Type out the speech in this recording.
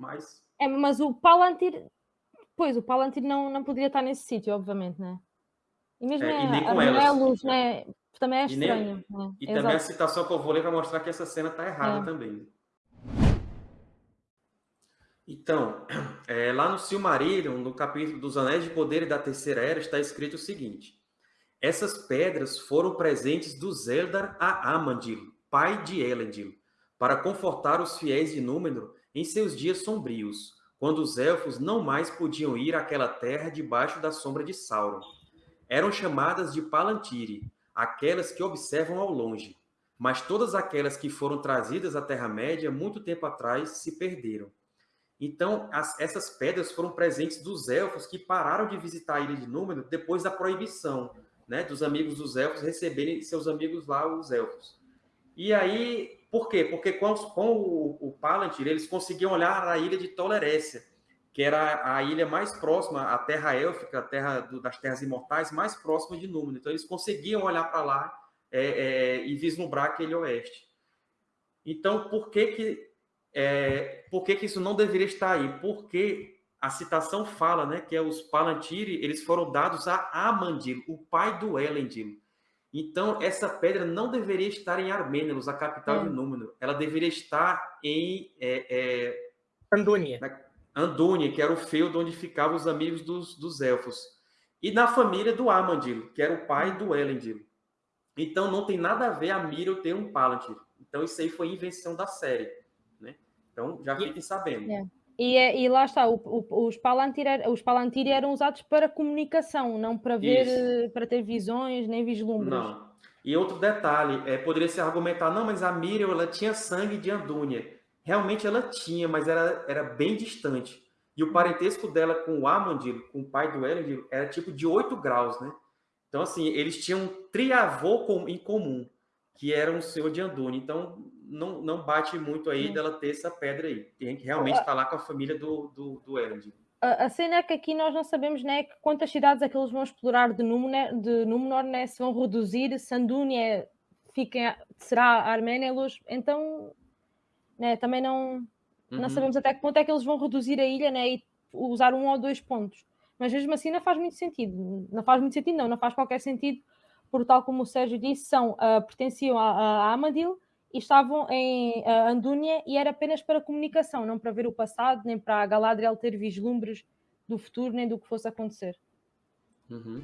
mas... É, mas o Palantir, pois, o Palantir não, não poderia estar nesse sítio, obviamente, né? E mesmo É, é, a com elas. Menelos, né? Também é E, nem, estranho. Né? e Exato. também a citação que eu vou ler vai mostrar que essa cena está errada É. também. Então, é, lá no Silmarillion, no capítulo dos Anéis de Poder e da Terceira Era, está escrito o seguinte. Essas pedras foram presentes do Zeldar a Amandil, pai de Elendil, para confortar os fiéis de Númenor em seus dias sombrios, quando os elfos não mais podiam ir àquela terra debaixo da sombra de Sauron. Eram chamadas de Palantiri, aquelas que observam ao longe, mas todas aquelas que foram trazidas à Terra-média muito tempo atrás se perderam. Então, as, essas pedras foram presentes dos elfos que pararam de visitar a Ilha de Númenor depois da proibição, né, dos amigos dos elfos receberem seus amigos lá, os elfos. E aí, por quê? Porque com, com o, o Palantir, eles conseguiam olhar a ilha de Tolerécia, que era a ilha mais próxima, a terra élfica, a terra do, das terras imortais, mais próxima de Númenor. Então, eles conseguiam olhar para lá é, é, e vislumbrar aquele oeste. Então, por que que, é, por que que isso não deveria estar aí? Porque a citação fala né, que é os Palantiri eles foram dados a Amandil, o pai do Elendil. Então, essa pedra não deveria estar em Armênios, a capital É. de Númenor. Ela deveria estar em é, é, Andúnia. Andúnia, que era o feudo onde ficavam os amigos dos, dos elfos. E na família do Amandil, que era o pai do Elendil. Então, não tem nada a ver a Miriel ter um Palantir. Então, isso aí foi invenção da série. Né? Então, já fiquem sabendo. É. E, é- e lá está, o- o- os, Palantir, os Palantir eram usados para comunicação, não para ver, Isso. eh, para ter visões nem vislumbres. Não. E outro detalhe, é, poderia se argumentar, não, mas a Miriel ela tinha sangue de Andúnia. Realmente ela tinha, mas era, era bem distante. E o parentesco dela com o Amandil, com o pai do Elendil, era tipo de 8 graus, né? Então, assim, eles tinham um triavô com- em comum, que era um senhor de Andúnia. Então, não, não bate muito aí dela ter essa pedra aí. Tem que realmente estar lá com a família do, do, do Elendil. A, a cena é que aqui nós não sabemos né, quantas cidades é que eles vão explorar de Númenor, de Númenor né, se vão reduzir, se Andúnia fica, será Arménelos, então né, também não, não Uhum. sabemos até que ponto é que eles vão reduzir a ilha né, e usar um ou dois pontos. Mas mesmo assim não faz muito sentido. Não faz muito sentido, não, não faz qualquer sentido, porque tal como o Sérgio disse, são, ah, pertenciam a, a Amadil e estavam em ah, Andúnia e era apenas para comunicação, não para ver o passado, nem para a Galadriel ter vislumbres do futuro, nem do que fosse acontecer. Uhum.